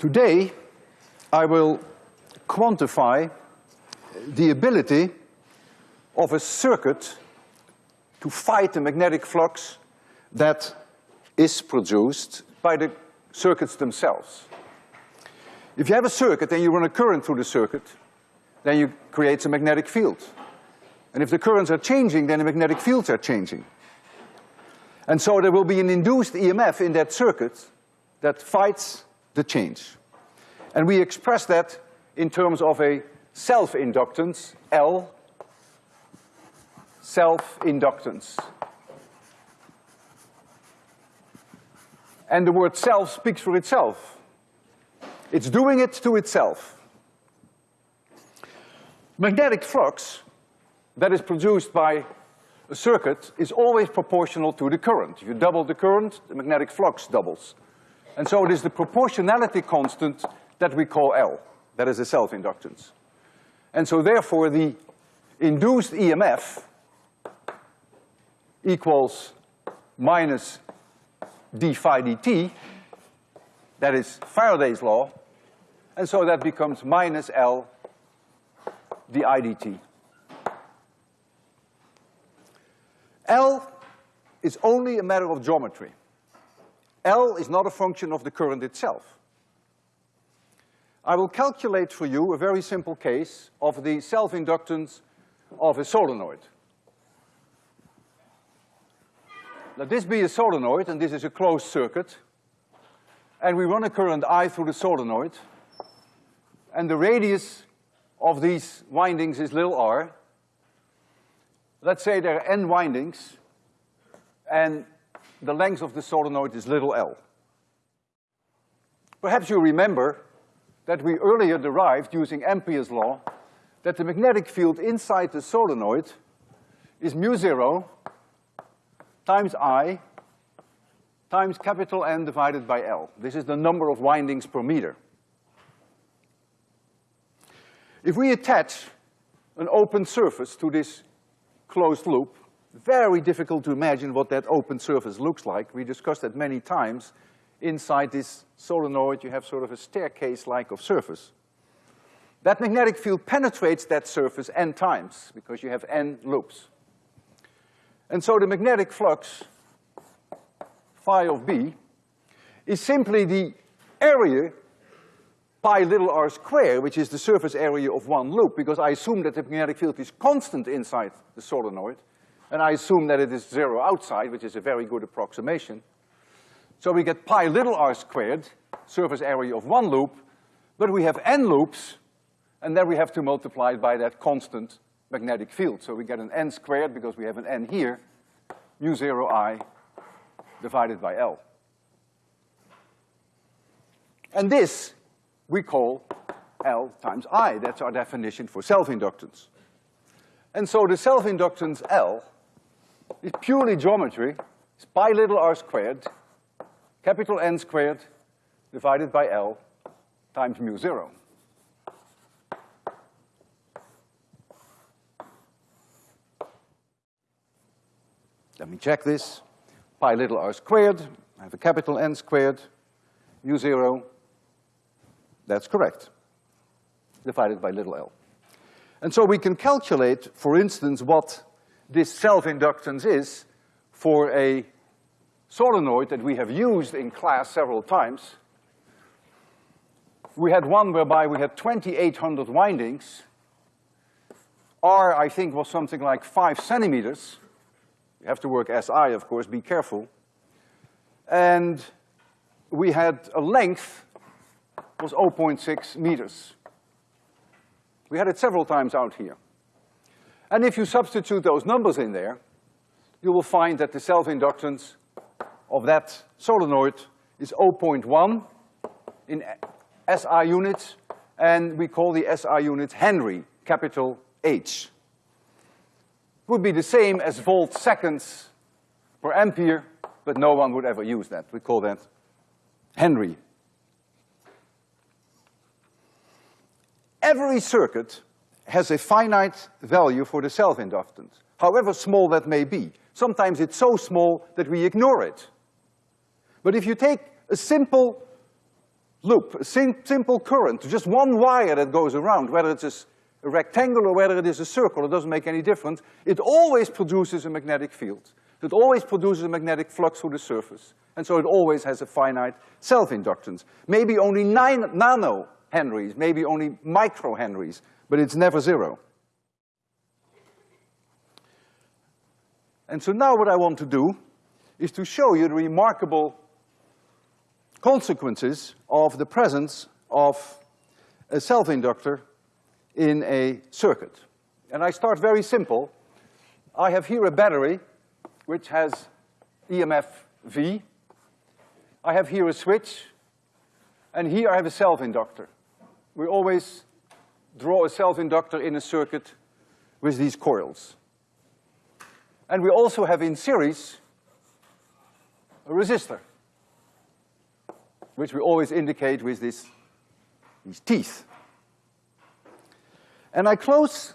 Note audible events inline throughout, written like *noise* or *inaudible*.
Today, I will quantify the ability of a circuit to fight the magnetic flux that is produced by the circuits themselves. If you have a circuit and you run a current through the circuit, then you create a magnetic field. And if the currents are changing, then the magnetic fields are changing. And so there will be an induced EMF in that circuit that fights the change. And we express that in terms of a self-inductance, L, self-inductance. And the word self speaks for itself. It's doing it to itself. Magnetic flux that is produced by a circuit is always proportional to the current. If you double the current, the magnetic flux doubles. And so it is the proportionality constant that we call L. That is a self-inductance. And so therefore the induced EMF equals minus d phi dt, that is Faraday's law, and so that becomes minus L di dt. L is only a matter of geometry. L is not a function of the current itself. I will calculate for you a very simple case of the self-inductance of a solenoid. Let this be a solenoid, and this is a closed circuit. And we run a current I through the solenoid. And the radius of these windings is little r. Let's say there are n windings, and the length of the solenoid is little l. Perhaps you remember that we earlier derived using Ampere's law that the magnetic field inside the solenoid is mu zero times I times capital N divided by L. This is the number of windings per meter. If we attach an open surface to this closed loop, very difficult to imagine what that open surface looks like. We discussed that many times. Inside this solenoid, you have sort of a staircase-like of surface. That magnetic field penetrates that surface n times, because you have n loops. And so the magnetic flux, phi of B, is simply the area pi little r squared, which is the surface area of one loop, because I assume that the magnetic field is constant inside the solenoid, and I assume that it is zero outside, which is a very good approximation. So we get pi little r squared, surface area of one loop, but we have n loops, and then we have to multiply it by that constant magnetic field. So we get an n squared because we have an n here, mu zero i divided by L. And this we call L times I. That's our definition for self-inductance. And so the self-inductance L is purely geometry. It's pi little r squared, capital N squared, divided by L times mu zero. Let me check this. Pi little r squared, I have a capital N squared, mu zero, that's correct, divided by little l. And so we can calculate, for instance, what this self-inductance is for a solenoid that we have used in class several times. We had one whereby we had twenty-eight hundred windings. R, I think, was something like five centimeters. You have to work SI, of course, be careful. And we had a length was 0.6 meters. We had it several times out here. And if you substitute those numbers in there, you will find that the self-inductance of that solenoid is 0.1 in SI units, and we call the SI unit Henry, capital H would be the same as volt seconds per ampere, but no one would ever use that. We call that Henry. Every circuit has a finite value for the self-inductance, however small that may be. Sometimes it's so small that we ignore it. But if you take a simple loop, a sim simple current, just one wire that goes around, whether it's a, a rectangle or whether it is a circle, it doesn't make any difference, it always produces a magnetic field. It always produces a magnetic flux through the surface. And so it always has a finite self-inductance. Maybe only nine nano henries, maybe only micro henries, but it's never zero. And so now what I want to do is to show you the remarkable consequences of the presence of a self-inductor in a circuit. And I start very simple. I have here a battery which has EMF V. I have here a switch, and here I have a self-inductor. We always draw a self-inductor in a circuit with these coils. And we also have in series a resistor, which we always indicate with this, these teeth. And I close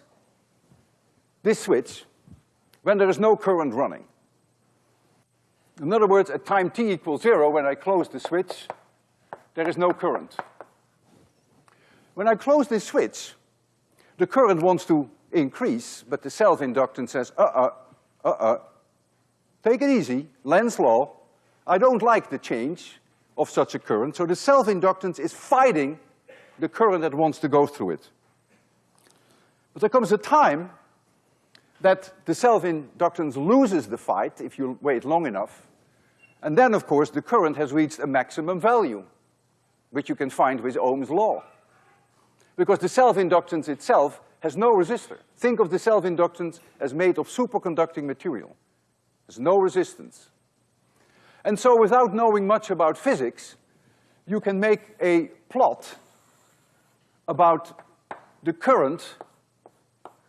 this switch when there is no current running. In other words, at time t equals zero, when I close the switch, there is no current. When I close this switch, the current wants to increase, but the self-inductance says, uh-uh, uh-uh, take it easy, Lenz's law, I don't like the change of such a current, so the self-inductance is fighting the current that wants to go through it. But there comes a time that the self-inductance loses the fight if you wait long enough, and then, of course, the current has reached a maximum value, which you can find with Ohm's law. Because the self-inductance itself has no resistor. Think of the self-inductance as made of superconducting material. There's no resistance. And so without knowing much about physics, you can make a plot about the current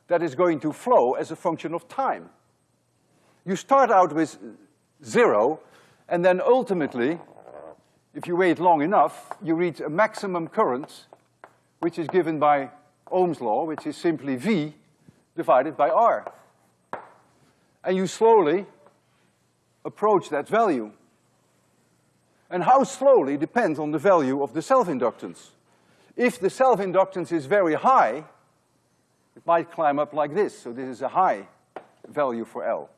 that is going to flow as a function of time. You start out with zero, and then ultimately, if you wait long enough, you reach a maximum current, which is given by Ohm's law, which is simply V divided by R. And you slowly approach that value. And how slowly depends on the value of the self-inductance. If the self-inductance is very high, it might climb up like this, so this is a high value for L.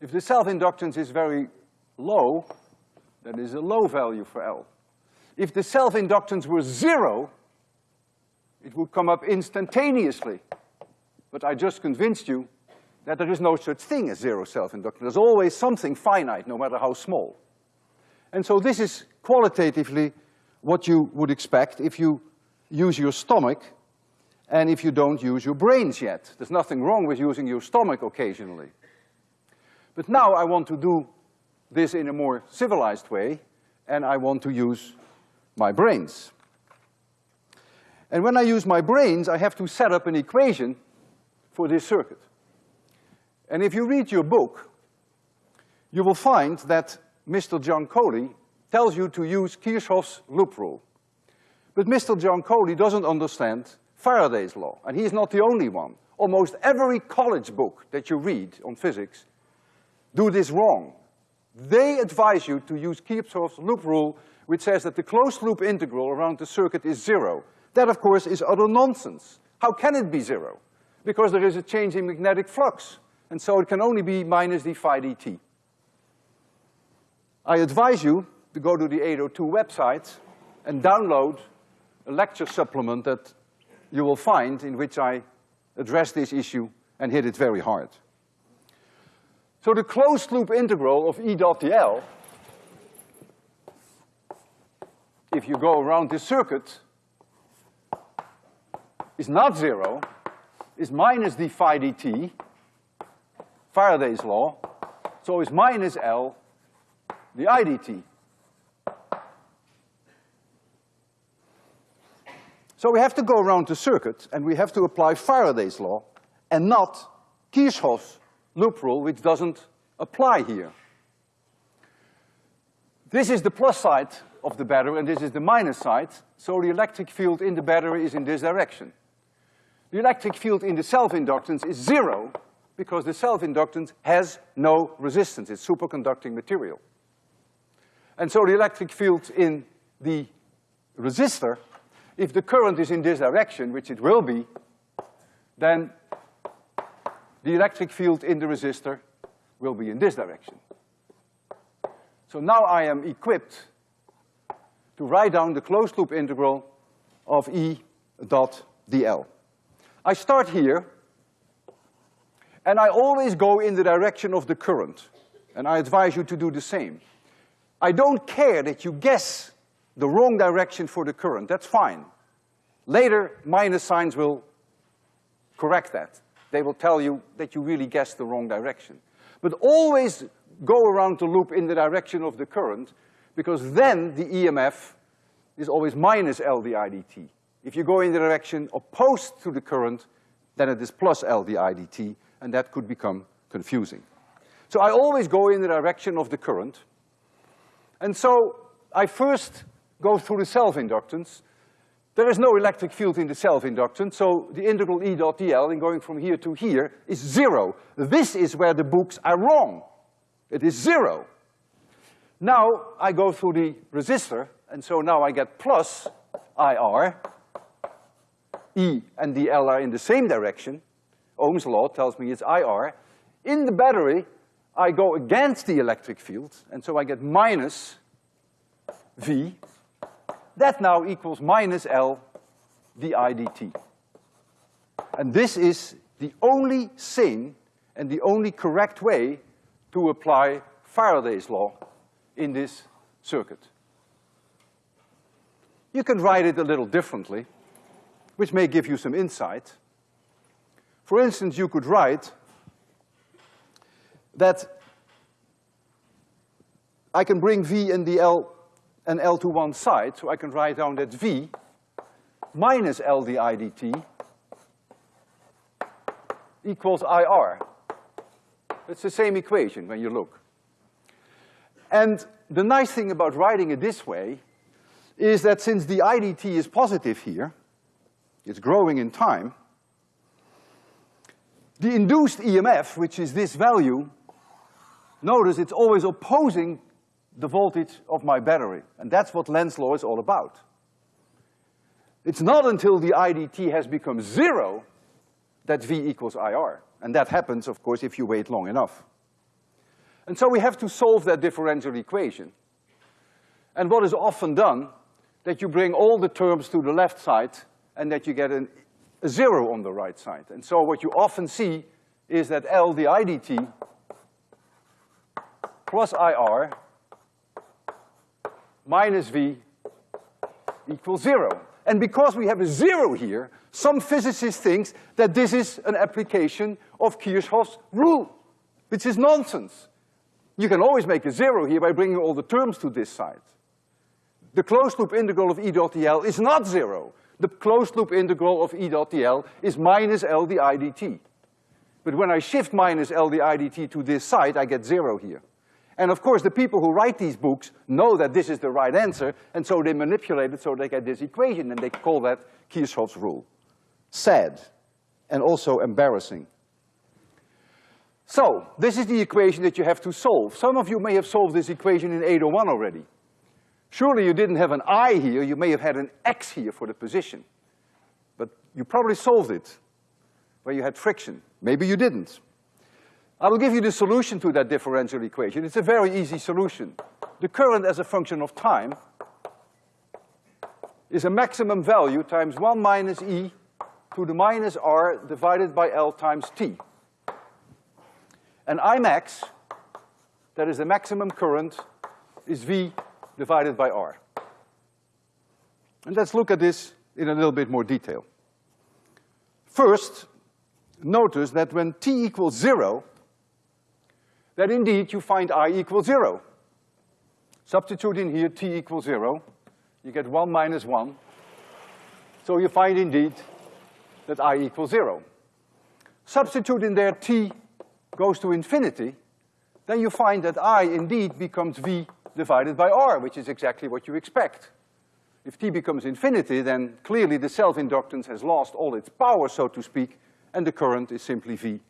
If the self-inductance is very low, that is a low value for L. If the self-inductance were zero, it would come up instantaneously. But I just convinced you that there is no such thing as zero self-inductance. There's always something finite, no matter how small. And so this is qualitatively what you would expect if you use your stomach and if you don't use your brains yet. There's nothing wrong with using your stomach occasionally. But now I want to do this in a more civilized way, and I want to use my brains. And when I use my brains, I have to set up an equation for this circuit. And if you read your book, you will find that Mr. John Giancoli tells you to use Kirchhoff's loop rule. But Mr. John Giancoli doesn't understand Faraday's law, and he's not the only one. Almost every college book that you read on physics do this wrong. They advise you to use Kirchhoff's loop rule, which says that the closed loop integral around the circuit is zero. That, of course, is utter nonsense. How can it be zero? Because there is a change in magnetic flux, and so it can only be minus d phi dt. I advise you to go to the 802 website and download a lecture supplement that you will find in which I address this issue and hit it very hard. So the closed loop integral of E dot dl, if you go around this circuit, is not zero, is minus d phi dt, Faraday's law, so it's minus L di dt. So we have to go around the circuit and we have to apply Faraday's law and not Kirchhoff's loop rule, which doesn't apply here. This is the plus side of the battery and this is the minus side, so the electric field in the battery is in this direction. The electric field in the self-inductance is zero because the self-inductance has no resistance. It's superconducting material. And so the electric field in the resistor, if the current is in this direction, which it will be, then the electric field in the resistor will be in this direction. So now I am equipped to write down the closed loop integral of E dot dl. I start here, and I always go in the direction of the current, and I advise you to do the same. I don't care that you guess the wrong direction for the current, that's fine. Later, minus signs will correct that. They will tell you that you really guessed the wrong direction. But always go around the loop in the direction of the current, because then the EMF is always minus L di dt. If you go in the direction opposed to the current, then it is plus L di dt, and that could become confusing. So I always go in the direction of the current, and so I first go through the self-inductance. There is no electric field in the self-inductance, so the integral E dot dl in going from here to here is zero. This is where the books are wrong. It is zero. Now I go through the resistor, and so now I get plus IR. E and dl are in the same direction. Ohm's law tells me it's IR. In the battery, I go against the electric field, and so I get minus V. That now equals minus L di dt. And this is the only sane and the only correct way to apply Faraday's law in this circuit. You can write it a little differently, which may give you some insight. For instance, you could write that I can bring V and the L and L to one side, so I can write down that V minus L di dt equals IR. It's the same equation when you look. And the nice thing about writing it this way is that since di dt is positive here, it's growing in time, the induced EMF, which is this value, notice it's always opposing the voltage of my battery. And that's what Lenz's law is all about. It's not until di dt has become zero that V equals IR. And that happens, of course, if you wait long enough. And so we have to solve that differential equation. And what is often done, that you bring all the terms to the left side and that you get an, a zero on the right side. And so what you often see is that L di dt plus IR minus V equals zero. And because we have a zero here, some physicist thinks that this is an application of Kirchhoff's rule, which is nonsense. You can always make a zero here by bringing all the terms to this side. The closed loop integral of E dot dl is not zero. The closed loop integral of E dot dl is minus L di dt. But when I shift minus L di dt to this side, I get zero here. And of course, the people who write these books know that this is the right answer, and so they manipulate it so they get this equation, and they call that Kirchhoff's rule. Sad, and also embarrassing. So, this is the equation that you have to solve. Some of you may have solved this equation in 801 already. Surely you didn't have an I here, you may have had an X here for the position. But you probably solved it where you had friction. Maybe you didn't. I will give you the solution to that differential equation. It's a very easy solution. The current as a function of time is a maximum value times one minus E to the minus R divided by L times T. And I max, that is the maximum current, is V divided by R. And let's look at this in a little bit more detail. First, notice that when T equals zero, that indeed you find i equals zero. Substitute in here t equals zero, you get one minus one. So you find indeed that i equals zero. Substitute in there t goes to infinity, then you find that i indeed becomes v divided by r, which is exactly what you expect. If t becomes infinity, then clearly the self-inductance has lost all its power, so to speak, and the current is simply v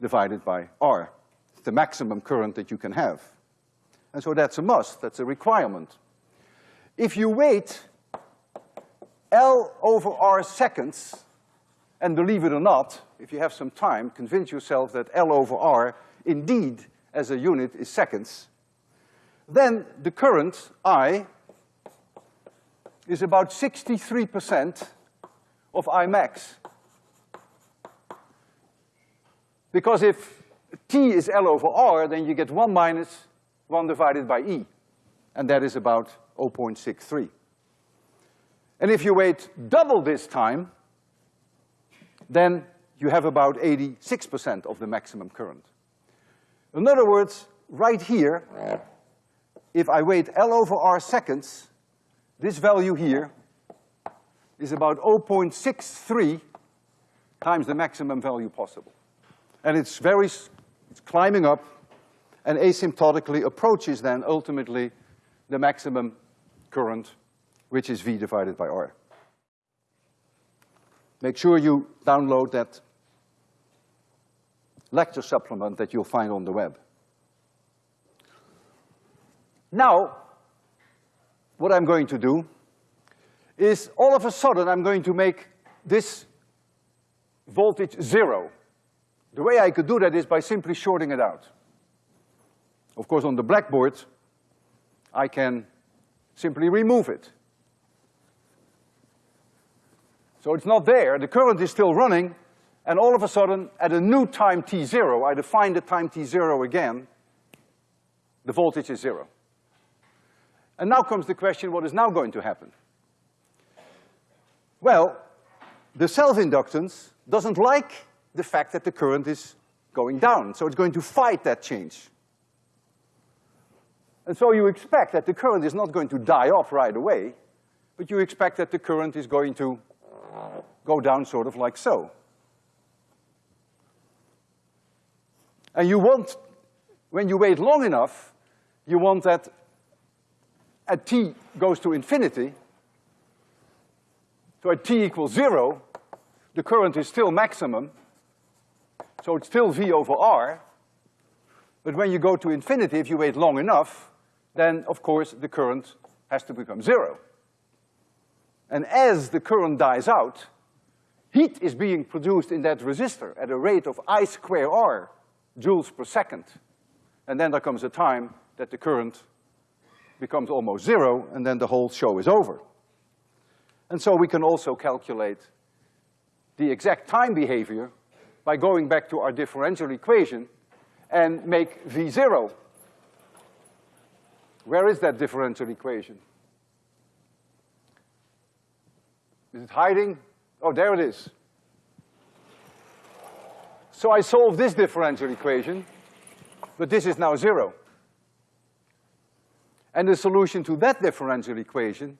divided by r It's the maximum current that you can have. And so that's a must, that's a requirement. If you wait L over R seconds, and believe it or not, if you have some time, convince yourself that L over R indeed as a unit is seconds, then the current, I, is about sixty-three percent of I max. Because if T is L over R, then you get one minus one divided by E, and that is about 0.63. And if you wait double this time, then you have about eighty-six percent of the maximum current. In other words, right here, if I wait L over R seconds, this value here is about 0.63 times the maximum value possible. And it's very, it's climbing up and asymptotically approaches then ultimately the maximum current, which is V divided by R. Make sure you download that lecture supplement that you'll find on the web. Now, what I'm going to do is all of a sudden I'm going to make this voltage zero. The way I could do that is by simply shorting it out. Of course, on the blackboard, I can simply remove it. So it's not there, the current is still running, and all of a sudden, at a new time t zero, I define the time t zero again, the voltage is zero. And now comes the question, what is now going to happen? Well, the self-inductance doesn't like the fact that the current is going down, so it's going to fight that change. And so you expect that the current is not going to die off right away, but you expect that the current is going to go down sort of like so. And you want, when you wait long enough, you want that at t goes to infinity, so at t equals zero, the current is still maximum, so it's still V over R, but when you go to infinity, if you wait long enough, then of course the current has to become zero. And as the current dies out, heat is being produced in that resistor at a rate of I square R joules per second. And then there comes a time that the current becomes almost zero, and then the whole show is over. And so we can also calculate the exact time behavior by going back to our differential equation and make V zero. Where is that differential equation? Is it hiding? Oh, there it is. So I solve this differential equation, but this is now zero. And the solution to that differential equation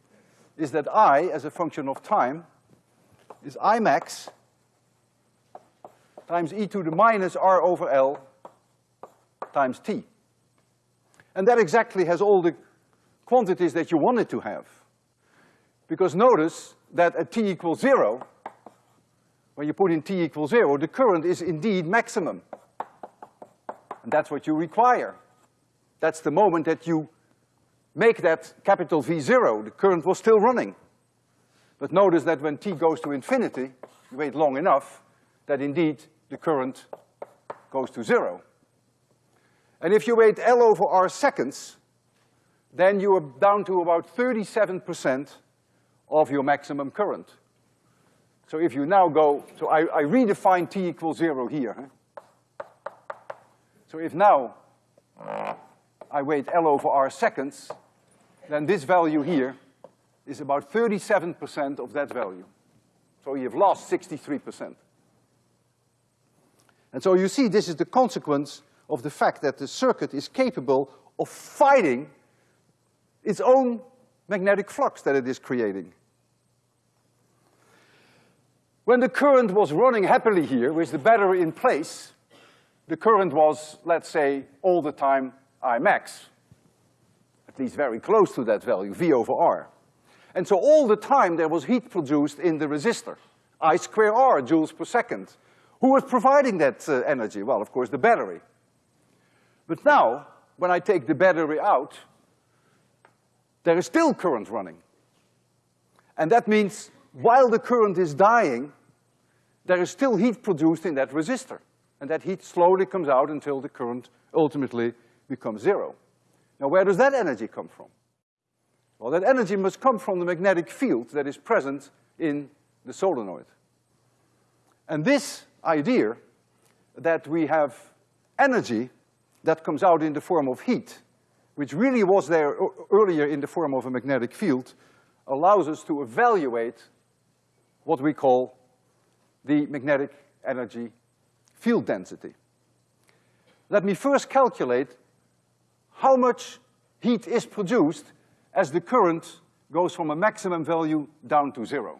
is that I, as a function of time, is I max times e to the minus r over L times t. And that exactly has all the quantities that you want it to have. Because notice that at t equals zero, when you put in t equals zero, the current is indeed maximum. And that's what you require. That's the moment that you make that capital V zero, the current was still running. But notice that when t goes to infinity, you wait long enough, that indeed the current goes to zero. And if you wait L over R seconds, then you are down to about thirty-seven percent of your maximum current. So if you now go, so I, I redefine t equals zero here. So if now I wait L over R seconds, then this value here is about thirty-seven percent of that value. So you've lost sixty-three percent. And so you see this is the consequence of the fact that the circuit is capable of fighting its own magnetic flux that it is creating. When the current was running happily here with the battery in place, the current was, let's say, all the time I max. At least very close to that value, V over R. And so all the time there was heat produced in the resistor, I square R joules per second. Who was providing that uh, energy? Well, of course, the battery. But now, when I take the battery out, there is still current running. And that means while the current is dying, there is still heat produced in that resistor. And that heat slowly comes out until the current ultimately becomes zero. Now where does that energy come from? Well, that energy must come from the magnetic field that is present in the solenoid. And this idea that we have energy that comes out in the form of heat, which really was there earlier in the form of a magnetic field, allows us to evaluate what we call the magnetic energy field density. Let me first calculate how much heat is produced as the current goes from a maximum value down to zero.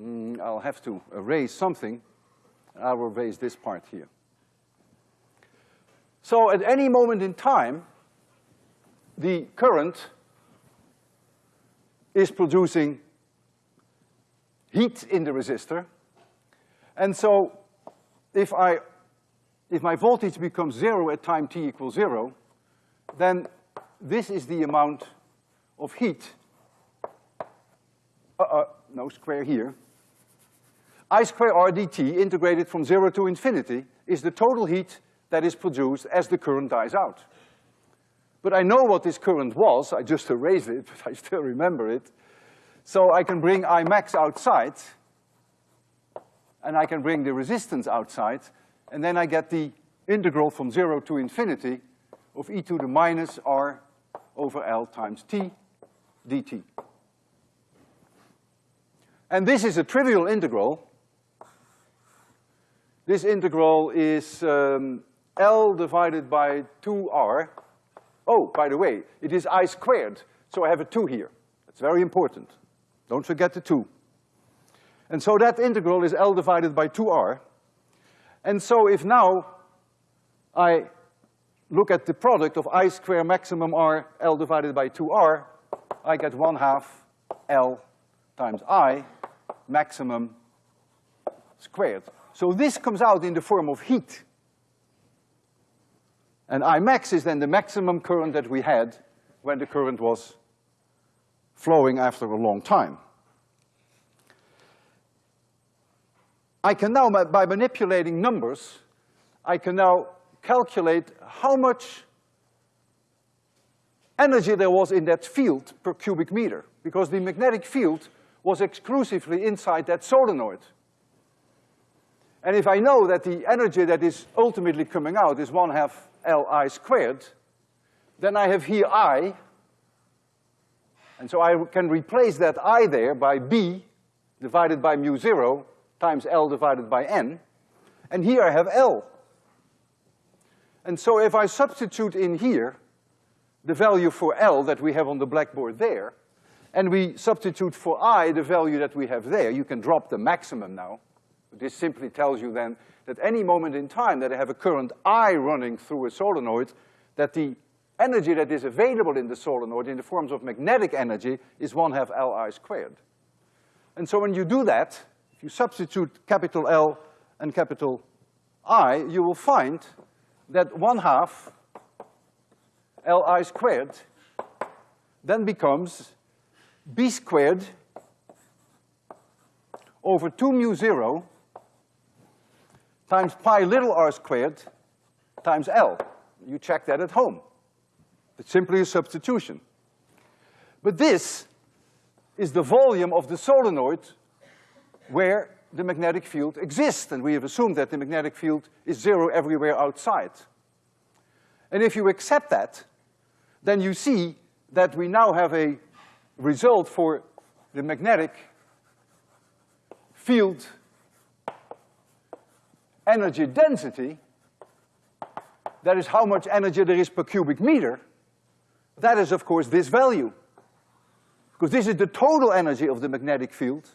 Mm, I'll have to erase something. I will erase this part here. So at any moment in time, the current is producing heat in the resistor. And so if I, if my voltage becomes zero at time t equals zero, then this is the amount of heat, uh, uh, no square here, I square R dt integrated from zero to infinity is the total heat that is produced as the current dies out. But I know what this current was, I just erased it, *laughs* but I still remember it. So I can bring I max outside, and I can bring the resistance outside, and then I get the integral from zero to infinity of e to the minus r over L times t dt. And this is a trivial integral. This integral is um, L divided by two R. Oh, by the way, it is I squared, so I have a two here. That's very important. Don't forget the two. And so that integral is L divided by two R. And so if now I look at the product of I square maximum R L divided by two R, I get one half L times I maximum squared. So this comes out in the form of heat. And I max is then the maximum current that we had when the current was flowing after a long time. I can now, by manipulating numbers, I can now calculate how much energy there was in that field per cubic meter, because the magnetic field was exclusively inside that solenoid. And if I know that the energy that is ultimately coming out is one half Li squared, then I have here I, and so I can replace that I there by B divided by mu zero times L divided by N, and here I have L. And so if I substitute in here the value for L that we have on the blackboard there, and we substitute for I the value that we have there, you can drop the maximum now. This simply tells you then that any moment in time that I have a current I running through a solenoid, that the energy that is available in the solenoid in the forms of magnetic energy is one half Li squared. And so when you do that, if you substitute capital L and capital I, you will find that one half Li squared then becomes B squared over two mu zero times pi little r squared times L. You check that at home. It's simply a substitution. But this is the volume of the solenoid where the magnetic field exists, and we have assumed that the magnetic field is zero everywhere outside. And if you accept that, then you see that we now have a result for the magnetic field energy density, that is how much energy there is per cubic meter, that is of course this value. Because this is the total energy of the magnetic field,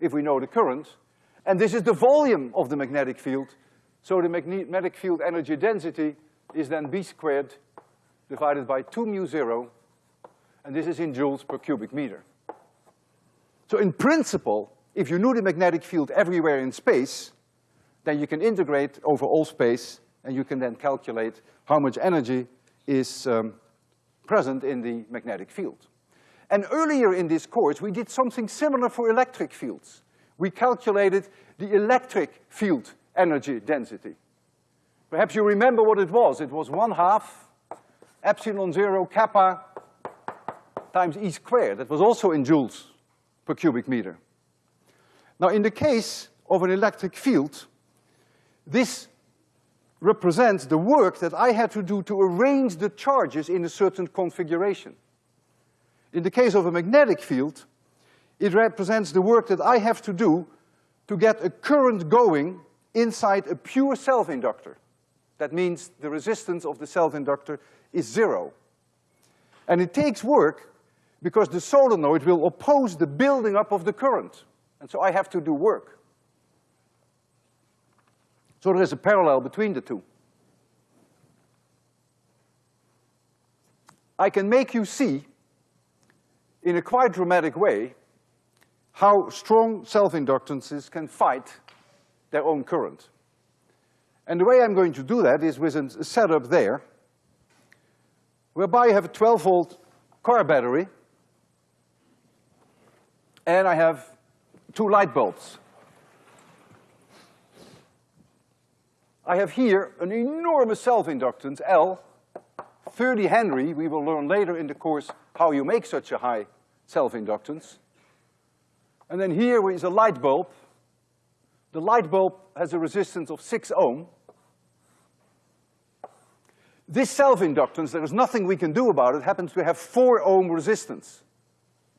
if we know the current, and this is the volume of the magnetic field. So the magnetic field energy density is then B squared divided by two mu zero, and this is in joules per cubic meter. So in principle, if you knew the magnetic field everywhere in space, then you can integrate over all space, and you can then calculate how much energy is um, present in the magnetic field. And earlier in this course, we did something similar for electric fields. We calculated the electric field energy density. Perhaps you remember what it was. It was one half epsilon zero kappa times E squared. That was also in joules per cubic meter. Now in the case of an electric field, this represents the work that I had to do to arrange the charges in a certain configuration. In the case of a magnetic field, it represents the work that I have to do to get a current going inside a pure self-inductor. That means the resistance of the self-inductor is zero. And it takes work because the solenoid will oppose the building up of the current. And so I have to do work. So there is a parallel between the two. I can make you see, in a quite dramatic way, how strong self-inductances can fight their own current. And the way I'm going to do that is with a setup there, whereby I have a twelve volt car battery, and I have two light bulbs. I have here an enormous self-inductance, L, thirty Henry, we will learn later in the course how you make such a high self-inductance. And then here is a light bulb. The light bulb has a resistance of six ohm. This self-inductance, there is nothing we can do about it, happens to have four ohm resistance.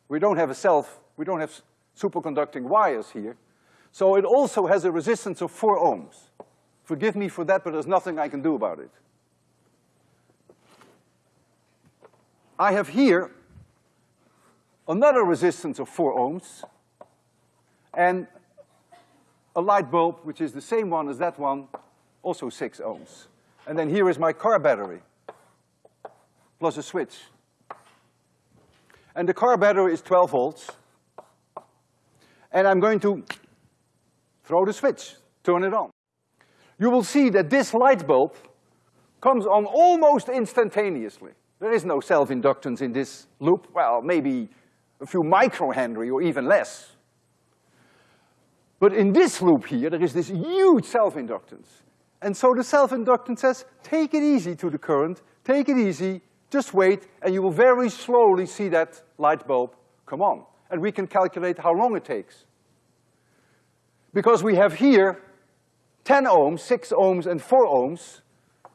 We don't have a self, we don't have superconducting wires here. So it also has a resistance of four ohms. Forgive me for that, but there's nothing I can do about it. I have here another resistance of four ohms and a light bulb, which is the same one as that one, also six ohms. And then here is my car battery, plus a switch. And the car battery is twelve volts. And I'm going to throw the switch, turn it on. You will see that this light bulb comes on almost instantaneously. There is no self-inductance in this loop, well, maybe a few microhenry or even less. But in this loop here, there is this huge self-inductance. And so the self-inductance says, take it easy to the current, take it easy, just wait, and you will very slowly see that light bulb come on. And we can calculate how long it takes. Because we have here ten ohms, six ohms, and four ohms,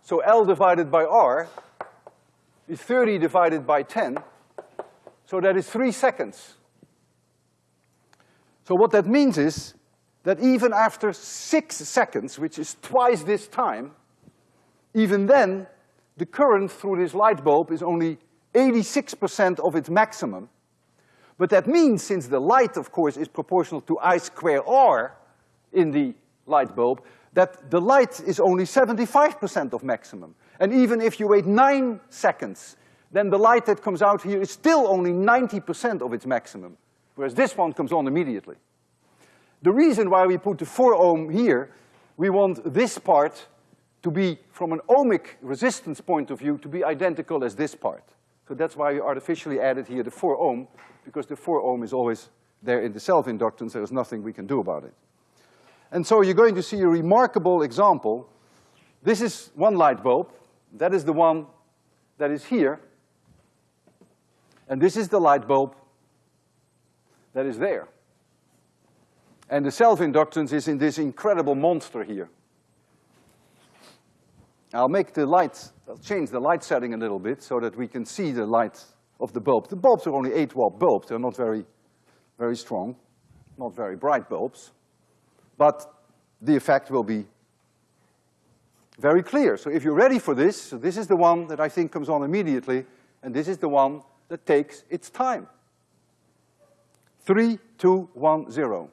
so L divided by R is thirty divided by ten, so that is three seconds. So what that means is that even after six seconds, which is twice this time, even then, the current through this light bulb is only eighty-six percent of its maximum. But that means, since the light, of course, is proportional to I square R in the light bulb, that the light is only seventy-five percent of maximum. And even if you wait nine seconds, then the light that comes out here is still only ninety percent of its maximum, whereas this one comes on immediately. The reason why we put the four ohm here, we want this part to be, from an ohmic resistance point of view, to be identical as this part. So that's why we artificially added here the four ohm, because the four ohm is always there in the self-inductance, there is nothing we can do about it. And so you're going to see a remarkable example. This is one light bulb, that is the one that is here, and this is the light bulb that is there. And the self-inductance is in this incredible monster here. I'll make the light, I'll change the light setting a little bit so that we can see the light of the bulb. The bulbs are only eight watt bulbs, they're not very, very strong, not very bright bulbs. But the effect will be very clear. So if you're ready for this, so this is the one that I think comes on immediately, and this is the one that takes its time. Three, two, one, zero.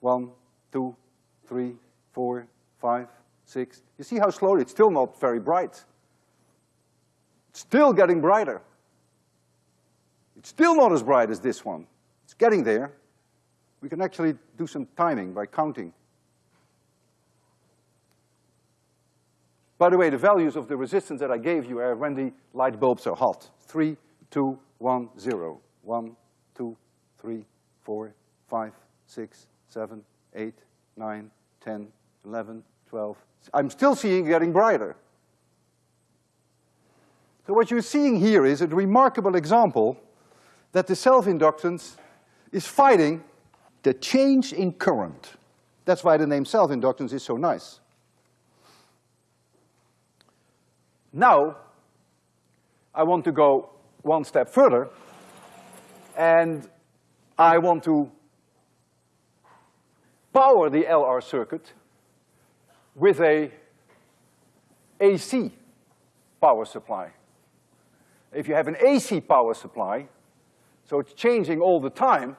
One, two, three, four, five, six. You see how slowly, it's still not very bright. It's still getting brighter. It's still not as bright as this one. It's getting there. We can actually do some timing by counting. By the way, the values of the resistance that I gave you are when the light bulbs are hot. Three, two, one, zero. One, two, three, four, five, six, seven, eight, nine, ten, eleven, twelve. I'm still seeing getting brighter. So what you're seeing here is a remarkable example that the self-inductance is fighting the change in current. That's why the name self-inductance is so nice. Now, I want to go one step further, and I want to power the LR circuit with a AC power supply. If you have an AC power supply, so it's changing all the time,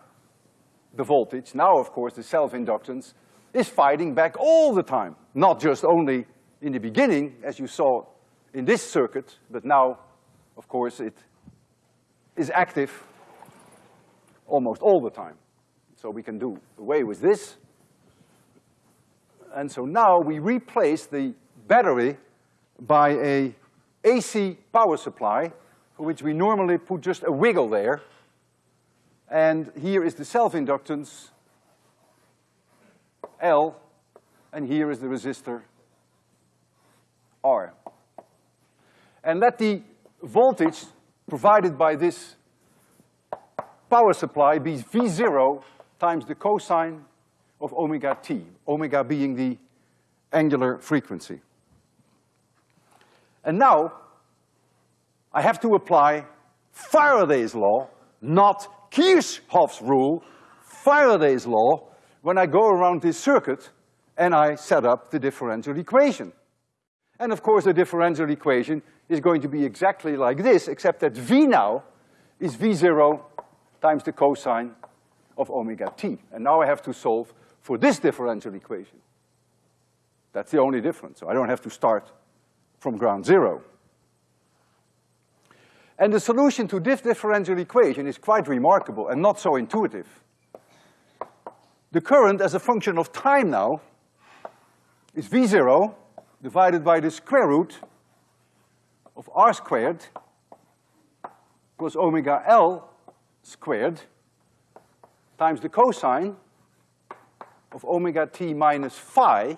the voltage, now of course the self-inductance is fighting back all the time, not just only in the beginning, as you saw in this circuit, but now, of course, it is active almost all the time. So we can do away with this. And so now we replace the battery by a AC power supply for which we normally put just a wiggle there. And here is the self-inductance, L, and here is the resistor, R. And let the voltage provided by this power supply be V zero times the cosine of omega t, omega being the angular frequency. And now, I have to apply Faraday's law, not Kirchhoff's rule, Faraday's law, when I go around this circuit and I set up the differential equation. And of course, the differential equation is going to be exactly like this, except that V now is V zero times the cosine of omega t. And now I have to solve for this differential equation. That's the only difference, so I don't have to start from ground zero. And the solution to this differential equation is quite remarkable and not so intuitive. The current as a function of time now is V zero divided by the square root of R squared plus omega L squared times the cosine of omega t minus phi,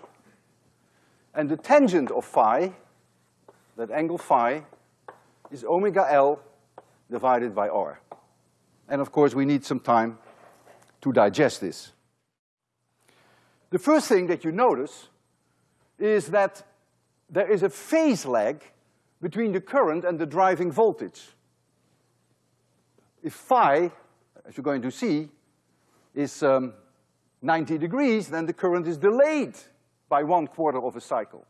and the tangent of phi, that angle phi, is omega L divided by R. And of course, we need some time to digest this. The first thing that you notice is that there is a phase lag between the current and the driving voltage. If phi, as you're going to see, is um, 90 degrees, then the current is delayed by one quarter of a cycle.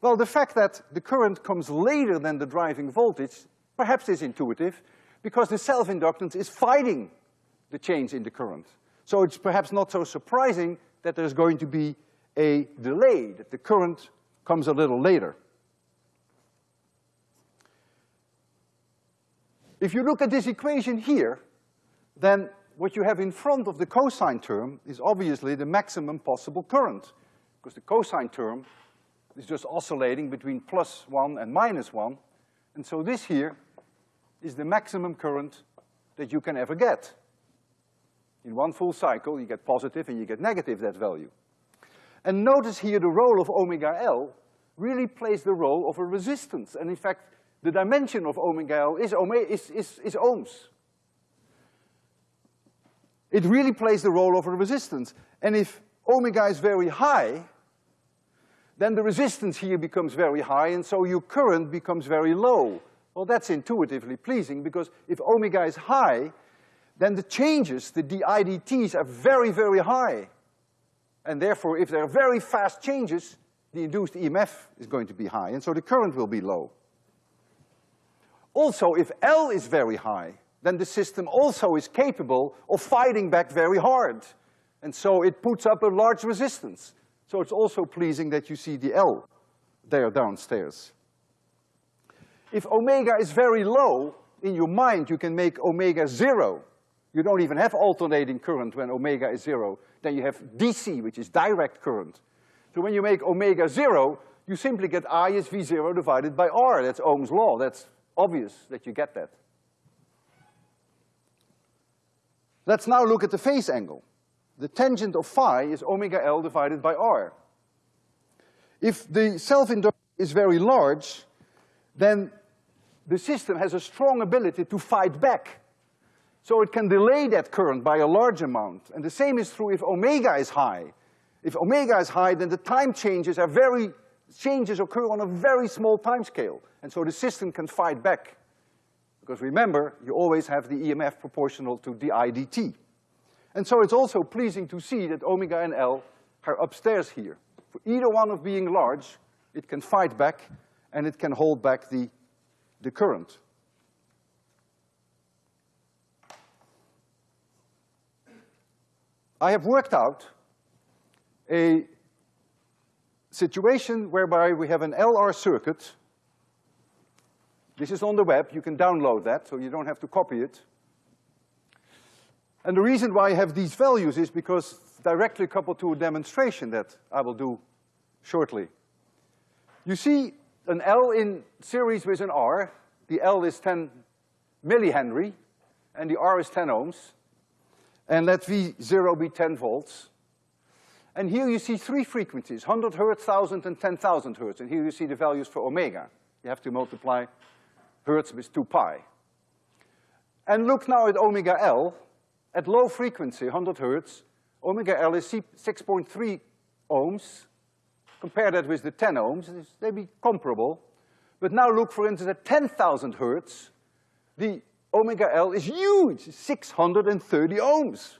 Well, the fact that the current comes later than the driving voltage perhaps is intuitive, because the self-inductance is fighting the change in the current. So it's perhaps not so surprising that there's going to be a delay, that the current comes a little later. If you look at this equation here, then what you have in front of the cosine term is obviously the maximum possible current, because the cosine term is just oscillating between plus one and minus one, and so this here is the maximum current that you can ever get. In one full cycle, you get positive and you get negative that value. And notice here the role of omega L really plays the role of a resistance, and in fact, the dimension of omega is, is, is, is ohms. It really plays the role of a resistance. And if omega is very high, then the resistance here becomes very high, and so your current becomes very low. Well, that's intuitively pleasing, because if omega is high, then the changes, the di dts, are very, very high. And therefore, if there are very fast changes, the induced EMF is going to be high, and so the current will be low. Also, if L is very high, then the system also is capable of fighting back very hard. And so it puts up a large resistance. So it's also pleasing that you see the L there downstairs. If omega is very low, in your mind you can make omega zero. You don't even have alternating current when omega is zero. Then you have DC, which is direct current. So when you make omega zero, you simply get I is V zero divided by R. That's Ohm's law. That's obvious that you get that. Let's now look at the phase angle. The tangent of phi is omega L divided by R. If the self-induction is very large, then the system has a strong ability to fight back. So it can delay that current by a large amount. And the same is true if omega is high. If omega is high, then the time changes are very, changes occur on a very small time scale. And so the system can fight back. Because remember, you always have the EMF proportional to di dt. And so it's also pleasing to see that omega and L are upstairs here. For either one of being large, it can fight back and it can hold back the, the current. I have worked out a situation whereby we have an LR circuit. This is on the web, you can download that, so you don't have to copy it. And the reason why I have these values is because directly coupled to a demonstration that I will do shortly. You see an L in series with an R. The L is ten millihenry, and the R is ten ohms. And let V zero be ten volts. And here you see three frequencies, hundred hertz, thousand, and ten thousand hertz. And here you see the values for omega. You have to multiply hertz with two pi. And look now at omega L. At low frequency, hundred hertz, omega L is six point three ohms, Compare that with the ten ohms, they be comparable. But now look, for instance, at ten thousand hertz, the omega L is huge, six hundred and thirty ohms.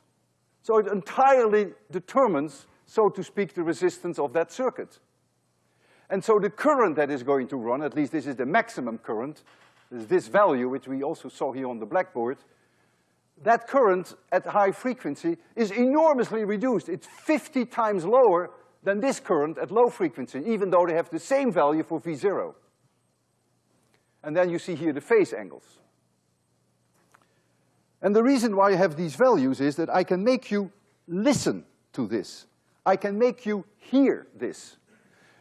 So it entirely determines, so to speak, the resistance of that circuit. And so the current that is going to run, at least this is the maximum current, is this value, which we also saw here on the blackboard, that current at high frequency is enormously reduced. It's fifty times lower than this current at low frequency, even though they have the same value for V zero. And then you see here the phase angles. And the reason why I have these values is that I can make you listen to this. I can make you hear this.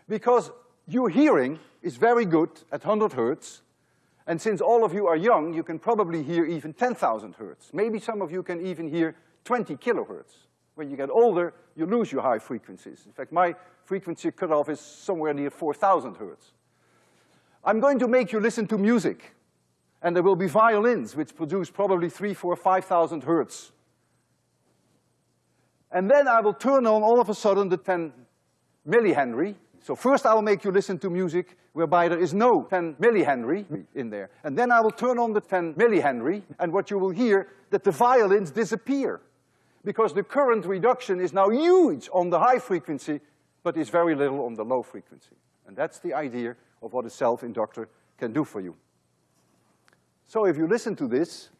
Because your hearing is very good at hundred hertz, and since all of you are young, you can probably hear even ten thousand hertz. Maybe some of you can even hear twenty kilohertz. When you get older, you lose your high frequencies. In fact, my frequency cutoff is somewhere near 4,000 hertz. I'm going to make you listen to music, and there will be violins which produce probably three, four, five thousand hertz. And then I will turn on all of a sudden the 10 millihenry. So first I will make you listen to music whereby there is no 10 millihenry in there. And then I will turn on the 10 millihenry, and what you will hear, that the violins disappear because the current reduction is now huge on the high frequency, but is very little on the low frequency. And that's the idea of what a self-inductor can do for you. So if you listen to this,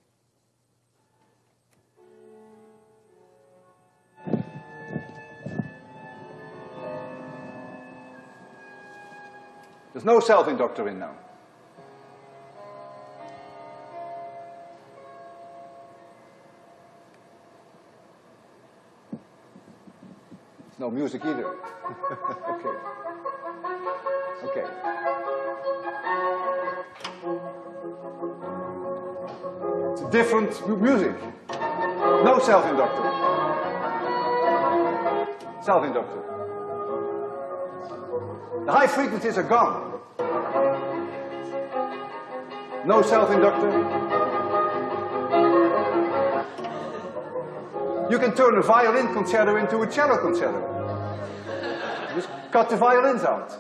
there's no self-inductor in now. No music either. *laughs* okay. Okay. It's different music. No self-inductor. Self-inductor. The high frequencies are gone. No self-inductor. You can turn a violin concerto into a cello concerto. Just cut the violins out.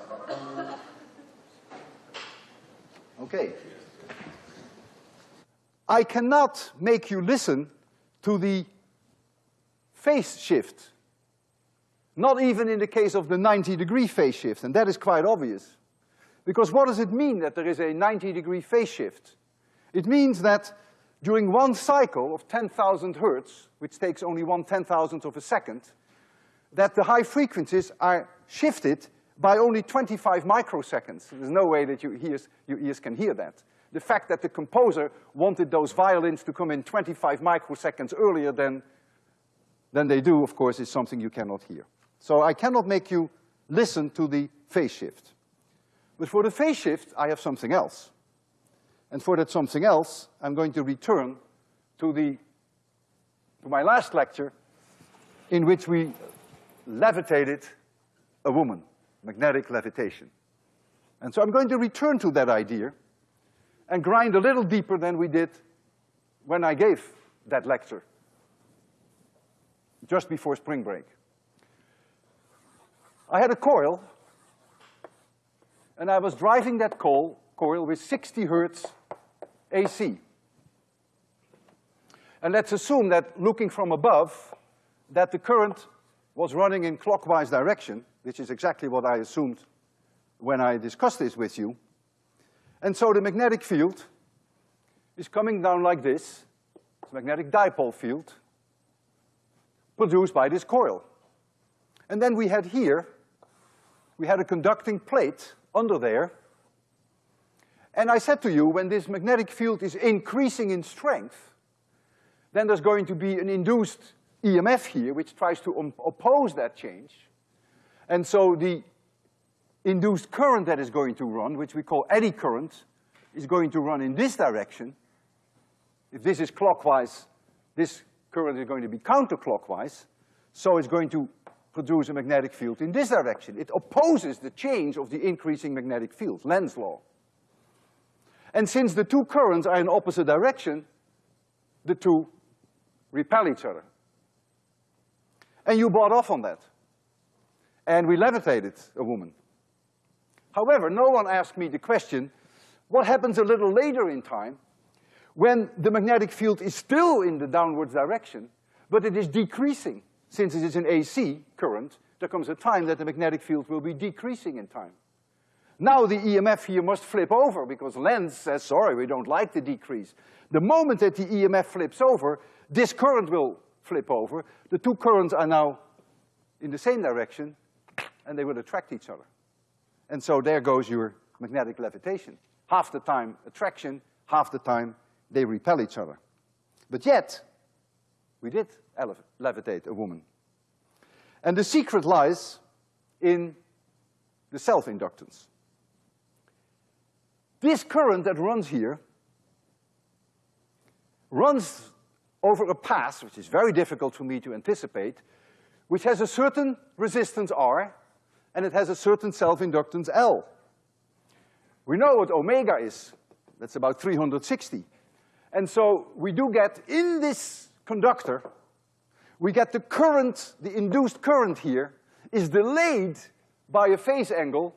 Okay. I cannot make you listen to the phase shift. Not even in the case of the 90 degree phase shift, and that is quite obvious. Because what does it mean that there is a 90 degree phase shift? It means that during one cycle of 10,000 hertz, which takes only one ten-thousandth of a second, that the high frequencies are shifted by only twenty-five microseconds. There's no way that your ears, your ears can hear that. The fact that the composer wanted those violins to come in twenty-five microseconds earlier than, than they do, of course, is something you cannot hear. So I cannot make you listen to the phase shift. But for the phase shift, I have something else. And for that something else, I'm going to return to the to my last lecture, in which we levitated a woman, magnetic levitation. And so I'm going to return to that idea and grind a little deeper than we did when I gave that lecture, just before spring break. I had a coil, and I was driving that coil, coil with 60 hertz AC. And let's assume that looking from above, that the current was running in clockwise direction, which is exactly what I assumed when I discussed this with you. And so the magnetic field is coming down like this, it's a magnetic dipole field, produced by this coil. And then we had here, we had a conducting plate under there, and I said to you, when this magnetic field is increasing in strength, then there's going to be an induced EMF here which tries to oppose that change. And so the induced current that is going to run, which we call eddy current, is going to run in this direction. If this is clockwise, this current is going to be counterclockwise, so it's going to produce a magnetic field in this direction. It opposes the change of the increasing magnetic field, Lenz's law. And since the two currents are in opposite direction, the two repel each other. And you bought off on that. And we levitated a woman. However, no one asked me the question, what happens a little later in time when the magnetic field is still in the downward direction, but it is decreasing? Since it is an AC current, there comes a time that the magnetic field will be decreasing in time. Now the EMF here must flip over because Lenz says, sorry, we don't like the decrease. The moment that the EMF flips over, this current will flip over. The two currents are now in the same direction and they will attract each other. And so there goes your magnetic levitation. Half the time attraction, half the time they repel each other. But yet, we did levitate a woman. And the secret lies in the self-inductance. This current that runs here runs over a path, which is very difficult for me to anticipate, which has a certain resistance R, and it has a certain self-inductance L. We know what omega is. That's about 360. And so we do get, in this conductor, we get the current, the induced current here, is delayed by a phase angle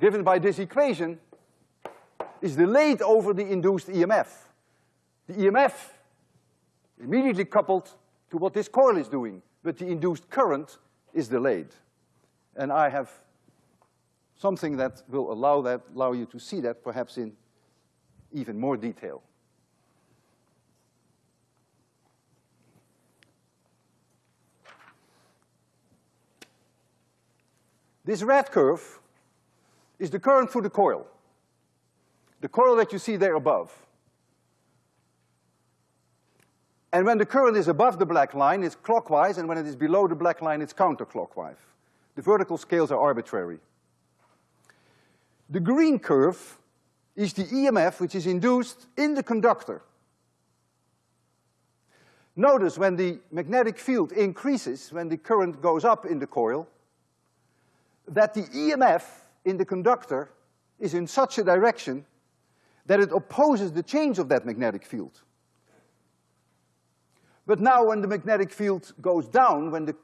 given by this equation is delayed over the induced EMF. The EMF immediately coupled to what this coil is doing, but the induced current is delayed. And I have something that will allow that, allow you to see that perhaps in even more detail. This red curve is the current through the coil. The coil that you see there above. And when the current is above the black line, it's clockwise, and when it is below the black line, it's counterclockwise. The vertical scales are arbitrary. The green curve is the EMF which is induced in the conductor. Notice when the magnetic field increases, when the current goes up in the coil, that the EMF in the conductor is in such a direction that it opposes the change of that magnetic field. But now when the magnetic field goes down, when the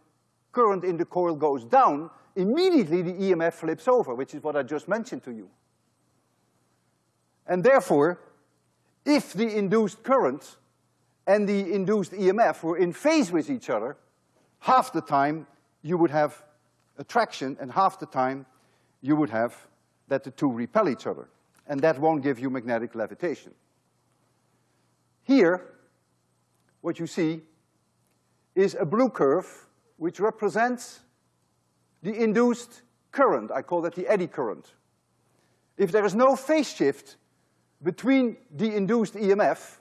current in the coil goes down, immediately the EMF flips over, which is what I just mentioned to you. And therefore, if the induced current and the induced EMF were in phase with each other, half the time you would have attraction and half the time you would have that the two repel each other, and that won't give you magnetic levitation. Here, what you see is a blue curve which represents the induced current. I call that the eddy current. If there is no phase shift between the induced EMF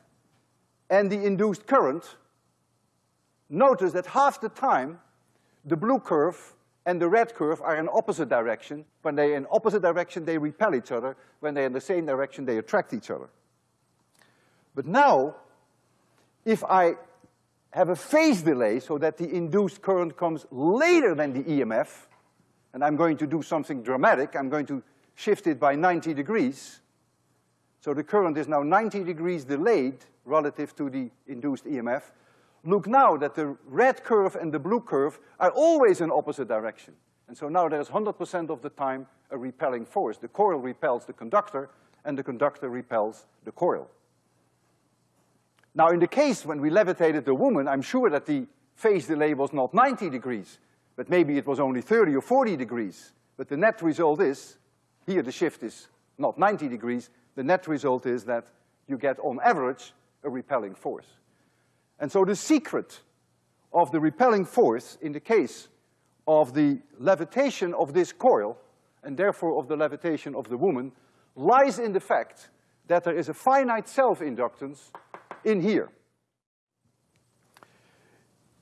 and the induced current, notice that half the time the blue curve and the red curve are in opposite direction. When they're in opposite direction, they repel each other. When they're in the same direction, they attract each other. But now, if I have a phase delay so that the induced current comes later than the EMF, and I'm going to do something dramatic, I'm going to shift it by ninety degrees, so the current is now ninety degrees delayed relative to the induced EMF. Look now that the red curve and the blue curve are always in opposite direction. And so now there's hundred percent of the time a repelling force. The coil repels the conductor, and the conductor repels the coil. Now in the case when we levitated the woman, I'm sure that the phase delay was not ninety degrees, but maybe it was only thirty or forty degrees. But the net result is, here the shift is not ninety degrees, the net result is that you get on average a repelling force. And so the secret of the repelling force in the case of the levitation of this coil, and therefore of the levitation of the woman, lies in the fact that there is a finite self-inductance in here.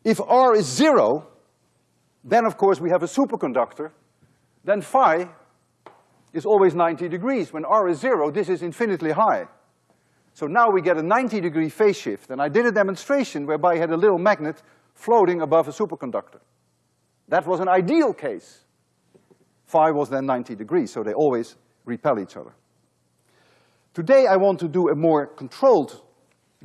If R is zero, then of course we have a superconductor, then phi is always ninety degrees. When R is zero, this is infinitely high. So now we get a ninety degree phase shift, and I did a demonstration whereby I had a little magnet floating above a superconductor. That was an ideal case. Phi was then ninety degrees, so they always repel each other. Today I want to do a more controlled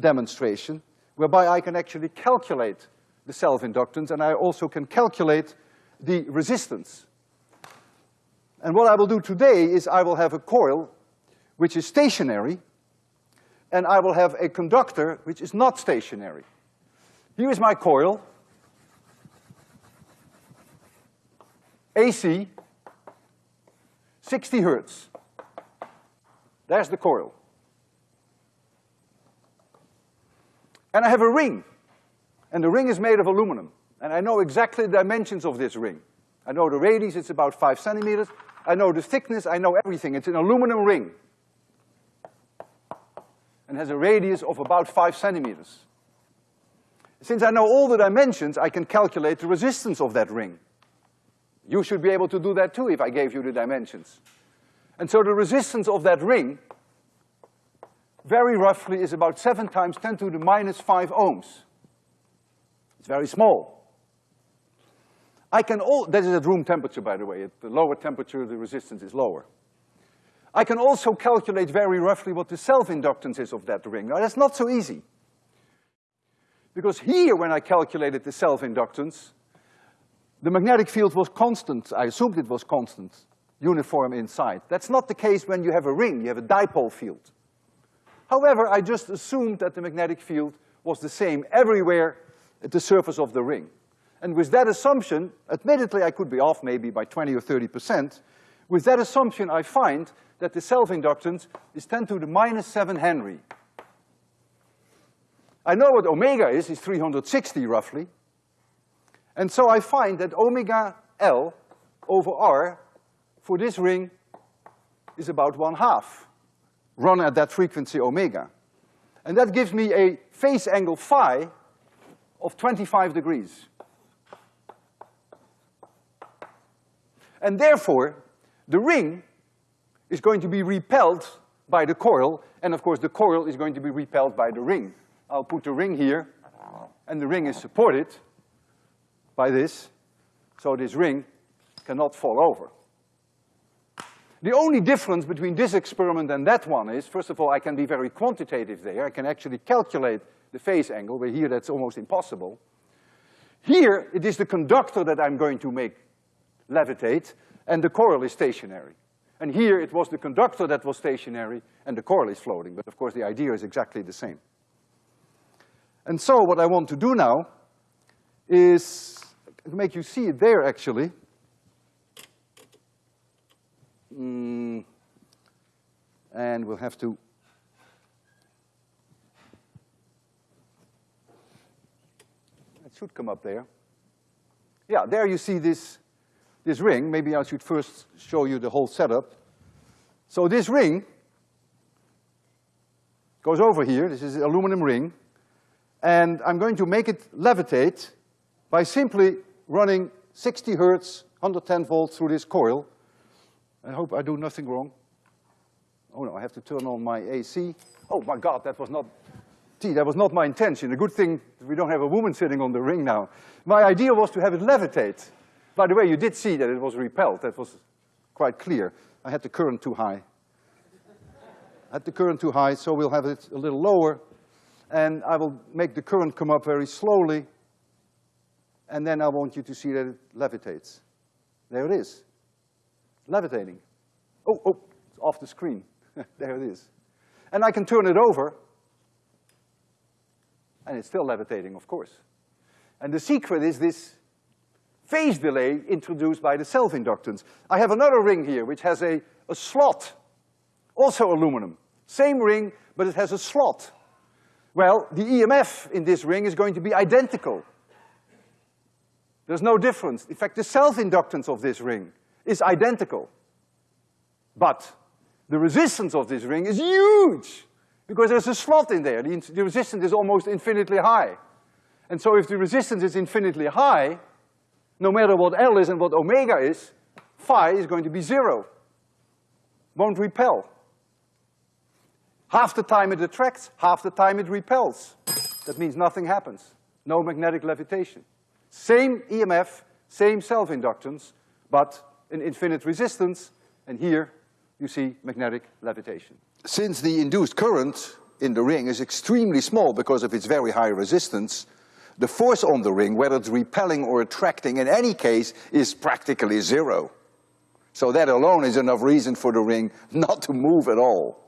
demonstration whereby I can actually calculate the self-inductance and I also can calculate the resistance. And what I will do today is I will have a coil which is stationary and I will have a conductor which is not stationary. Here is my coil. AC, sixty hertz. There's the coil. And I have a ring, and the ring is made of aluminum. And I know exactly the dimensions of this ring. I know the radius, it's about five centimeters. I know the thickness, I know everything. It's an aluminum ring. And has a radius of about five centimeters. Since I know all the dimensions, I can calculate the resistance of that ring. You should be able to do that too if I gave you the dimensions. And so the resistance of that ring very roughly is about seven times ten to the minus five ohms. It's very small. I can all, that is at room temperature, by the way. At the lower temperature, the resistance is lower. I can also calculate very roughly what the self-inductance is of that ring. Now, that's not so easy. Because here, when I calculated the self-inductance, the magnetic field was constant. I assumed it was constant, uniform inside. That's not the case when you have a ring, you have a dipole field. However, I just assumed that the magnetic field was the same everywhere at the surface of the ring. And with that assumption, admittedly I could be off maybe by twenty or thirty percent, with that assumption I find that the self-inductance is ten to the minus seven Henry. I know what omega is, is three hundred sixty roughly. And so I find that omega L over R for this ring is about one half run at that frequency omega. And that gives me a phase angle phi of twenty-five degrees. And therefore, the ring is going to be repelled by the coil, and of course the coil is going to be repelled by the ring. I'll put the ring here, and the ring is supported by this, so this ring cannot fall over. The only difference between this experiment and that one is, first of all, I can be very quantitative there. I can actually calculate the phase angle, where here that's almost impossible. Here, it is the conductor that I'm going to make levitate, and the coil is stationary. And here, it was the conductor that was stationary, and the coil is floating, but of course the idea is exactly the same. And so what I want to do now is make you see it there, actually. Mm, and we'll have to it should come up there. Yeah, there you see this, this ring. Maybe I should first show you the whole setup. So this ring goes over here. This is an aluminum ring. And I'm going to make it levitate by simply running sixty hertz, hundred ten volts through this coil. I hope I do nothing wrong. Oh no, I have to turn on my AC. Oh my God, that was not, Gee, that was not my intention. A good thing we don't have a woman sitting on the ring now. My idea was to have it levitate. By the way, you did see that it was repelled. That was quite clear. I had the current too high. I had the current too high, so we'll have it a little lower. And I will make the current come up very slowly. And then I want you to see that it levitates. There it is. Levitating. Oh, oh, it's off the screen. *laughs* there it is. And I can turn it over, and it's still levitating, of course. And the secret is this phase delay introduced by the self-inductance. I have another ring here which has a, a slot, also aluminum. Same ring, but it has a slot. Well, the EMF in this ring is going to be identical. There's no difference. In fact, the self-inductance of this ring is identical. But the resistance of this ring is huge because there's a slot in there. The, the resistance is almost infinitely high. And so if the resistance is infinitely high, no matter what L is and what omega is, phi is going to be zero. Won't repel. Half the time it attracts, half the time it repels. That means nothing happens. No magnetic levitation. Same EMF, same self-inductance, but an infinite resistance, and here you see magnetic levitation. Since the induced current in the ring is extremely small because of its very high resistance, the force on the ring, whether it's repelling or attracting, in any case, is practically zero. So that alone is enough reason for the ring *laughs* not to move at all.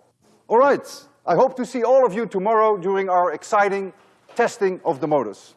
All right, I hope to see all of you tomorrow during our exciting testing of the motors.